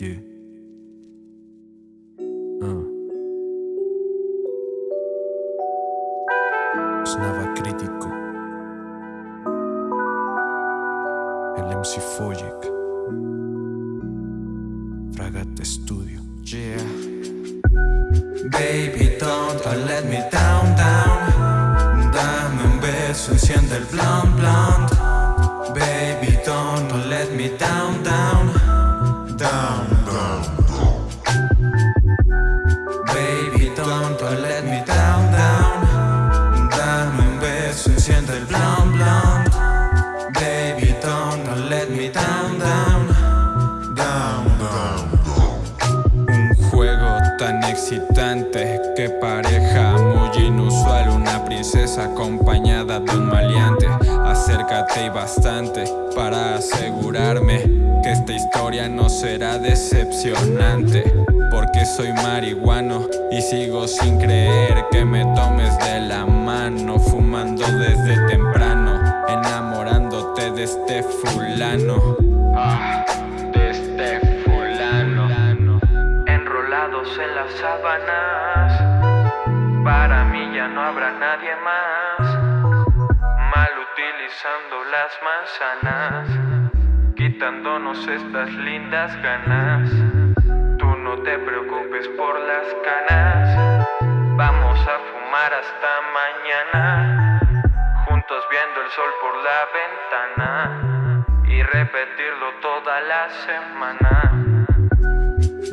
Yeah. Uh. Crítico. El MC Foyek. fragate Studio. Yeah. Baby, don't let me down, down. Dame un beso, enciende el blunt, blunt. Baby, don't let me down, down. Que pareja muy inusual Una princesa acompañada de un maleante. Acércate y bastante para asegurarme Que esta historia no será decepcionante Porque soy marihuano y sigo sin creer Que me tomes de la las sábanas. Para mí ya no habrá nadie más. Mal utilizando las manzanas, quitándonos estas lindas ganas. Tú no te preocupes por las canas. Vamos a fumar hasta mañana. Juntos viendo el sol por la ventana. Y repetirlo toda la semana.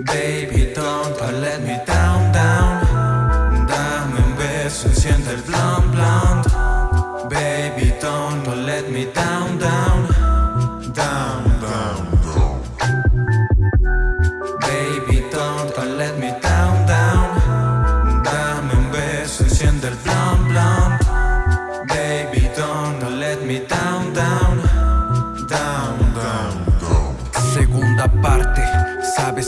Baby, don't let me down, down. Dame un beso, enciende el blunt, blunt. Baby, don't let me down, down. Down, down, down. Baby, don't let me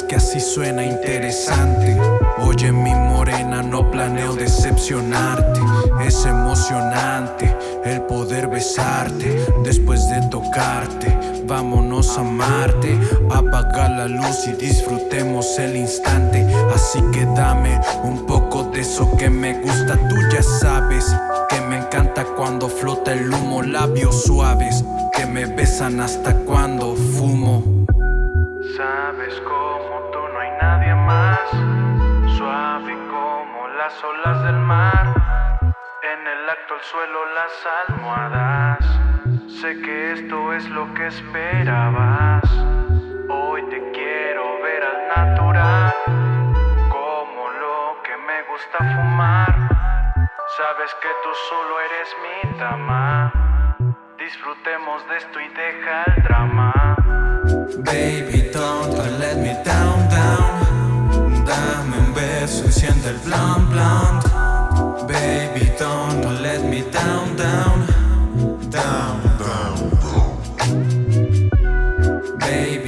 que así suena interesante. Oye, mi morena, no planeo decepcionarte. Es emocionante el poder besarte después de tocarte. Vámonos a amarte, apaga la luz y disfrutemos el instante. Así que dame un poco de eso que me gusta. Tú ya sabes que me encanta cuando flota el humo, labios suaves que me besan hasta cuando fumo. Sabes como tú no hay nadie más, suave como las olas del mar. En el acto al suelo las almohadas. Sé que esto es lo que esperabas. Hoy te quiero ver al natural, como lo que me gusta fumar. Sabes que tú solo eres mi dama. Disfrutemos de esto y deja el drama. Baby, don't let me down, down. Dame un beso, enciende el blunt, blunt. Baby, don't let me down, down. Down, down, down. Baby,